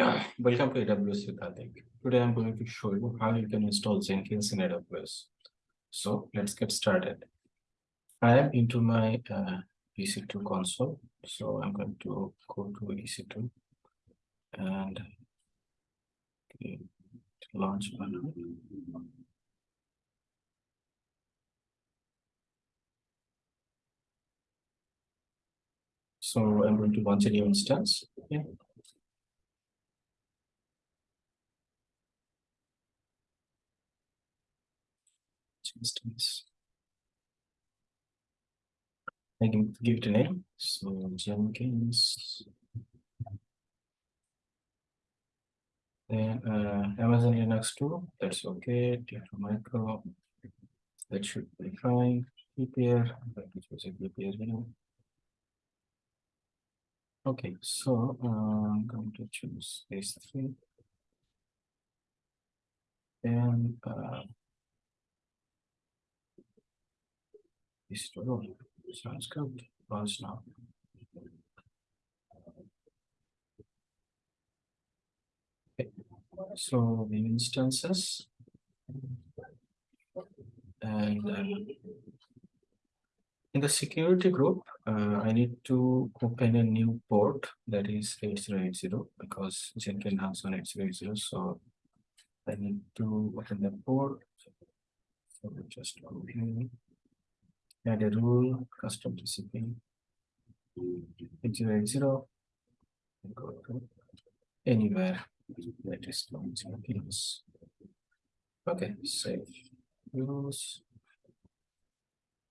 Welcome to AWS with. Today I'm going to show you how you can install Jenkins in AWS. So let's get started. I am into my uh, EC2 console. So I'm going to go to EC2 and launch button. So I'm going to launch a new instance. Yeah. Instance. I can give it a name. So Jenkins. Then uh, Amazon Linux 2, that's okay. T2 micro, that should be fine. PPR, which was a PPR here. Okay, so uh, I'm going to choose these three. And uh, tool sounds good. Launch now. Okay, so the instances and uh, in the security group, uh, I need to open a new port that is 8080 because Jenkins has on 8080. So I need to open the port. So just go here, add a rule, custom 8080, and go to anywhere. Is launching Jenkins. Okay, save use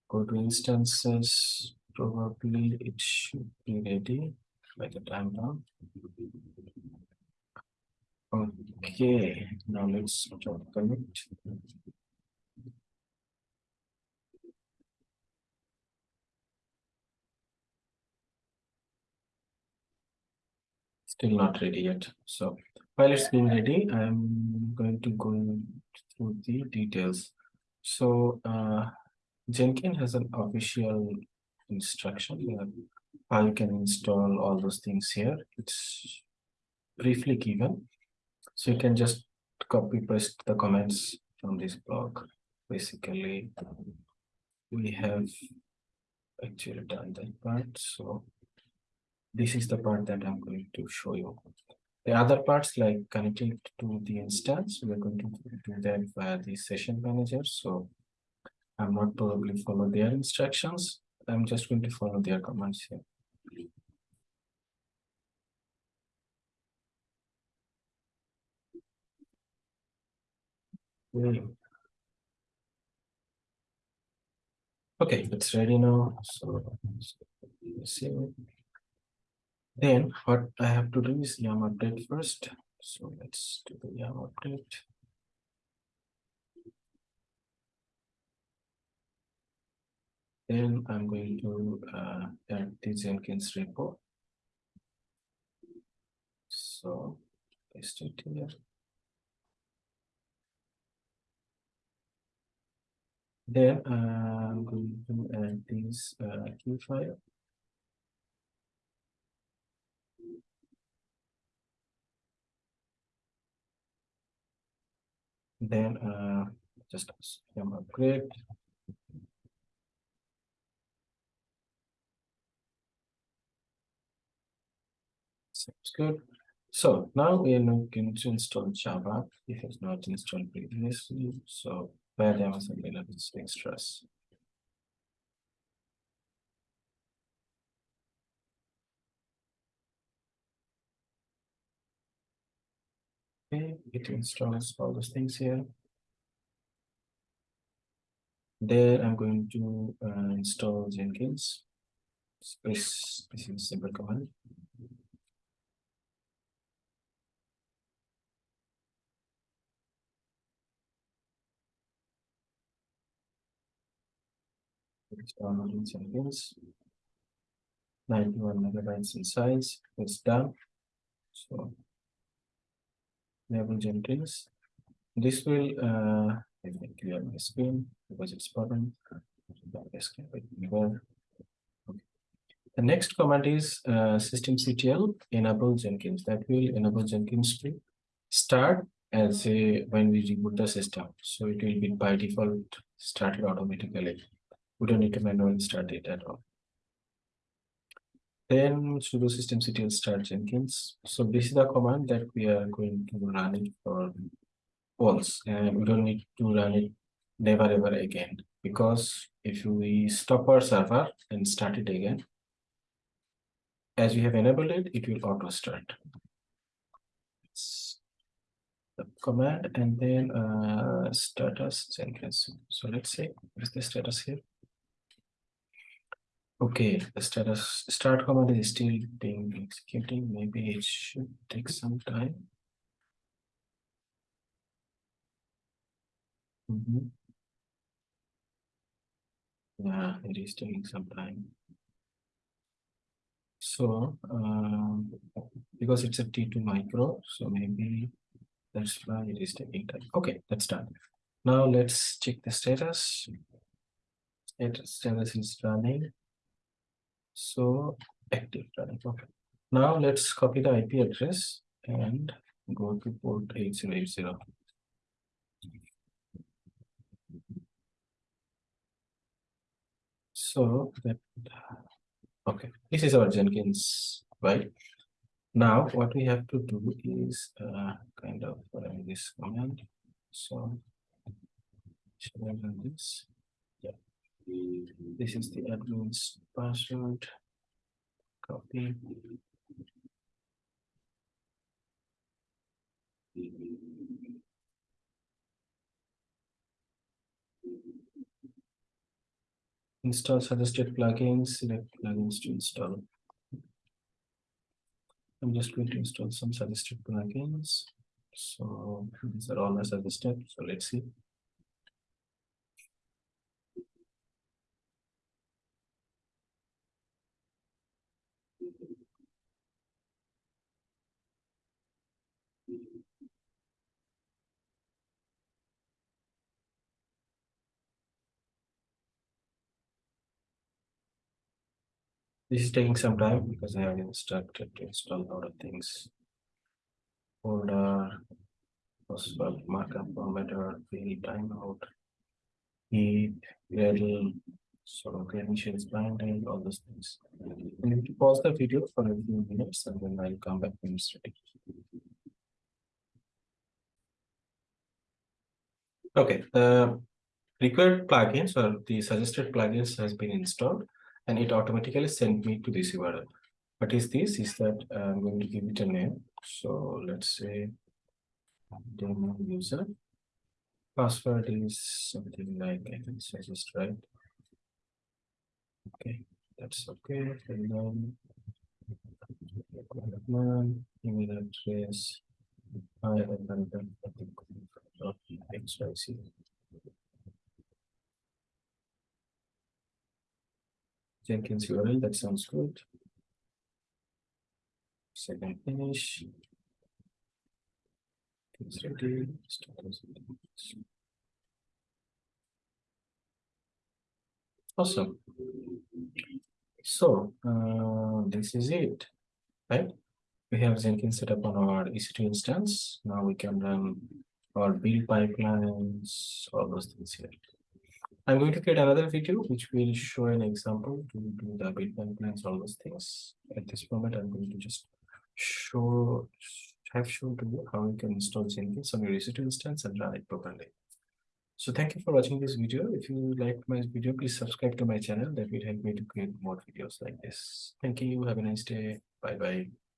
go to instances. Probably it should be ready by the time now. Okay now let's start commit still not ready yet so while it's being ready i'm going to go through the details so uh Jenkins has an official instruction. How you can install all those things here. It's briefly given. So you can just copy paste the comments from this blog. Basically, we have actually done that part. So this is the part that I'm going to show you. The other parts like connecting to the instance, we're going to do that via the session manager. So I'm not probably follow their instructions. I'm just going to follow their commands here. Hmm. Okay, it's ready now. So let's see. Then what I have to do is yum update first. So let's do the yum update. Then I'm going to uh, add the Jenkins repo. So paste it here. Then uh, I'm going to add this uh, key file. Then uh, just yum upgrade Sounds good. So now we are looking to install Java if it's not installed previously. So where Amazon Linux extras. Okay, it installs all those things here. There I'm going to uh, install Jenkins. This, this is simple command. Downloading Jenkins. 91 megabytes in size. It's done. So enable Jenkins. This will uh let me clear my screen because it's. Okay. The next command is uh, systemctl enable Jenkins. That will enable Jenkins to start as a when we reboot the system. So it will be by default started automatically. We don't need to manually start it at all. Then sudo systemctl start Jenkins. So this is the command that we are going to run it for once, and we don't need to run it never ever again because if we stop our server and start it again, as we have enabled it, it will auto start. The command and then uh, status Jenkins. So let's see what is the status here. Okay, the status start command is still being executing. Maybe it should take some time. Mm -hmm. Yeah, it is taking some time. So, um, because it's a T2 micro, so maybe that's why it is taking time. Okay, that's done. Now let's check the status. Status status is running. So active. Okay. Now let's copy the IP address and go to port 8080. So that okay, this is our Jenkins, right? Now what we have to do is uh, kind of run this command. So this? This is the admin's password. Copy. Install suggested plugins, select plugins to install. I'm just going to install some suggested plugins. So these are all my suggested. So let's see. This is taking some time because I have instructed to install a lot of things. Folder, possible markup formatter, the timeout, heap, Gradle, sort of credentials binding, all those things. I need to pause the video for a few minutes and then I'll come back when it's. Okay, the required plugins or the suggested plugins has been installed and it automatically sent me to this URL. What is this? Is that uh, I'm going to give it a name. So let's say demo user. Password is something like I can suggest, right? Okay, that's okay. And then email address. I have done that. Jenkins URL, that sounds good. Second finish. It's ready. Awesome. So uh, this is it, right? We have Jenkins set up on our EC2 instance. Now we can run our build pipelines, all those things here. I'm going to create another video which will show an example to do the build pipelines, all those things. At this moment, I'm going to just show have shown to you how you can install Jenkins on your EC2 instance and run it properly. So thank you for watching this video. If you liked my video, please subscribe to my channel. That will help me to create more videos like this. Thank you. Have a nice day. Bye bye.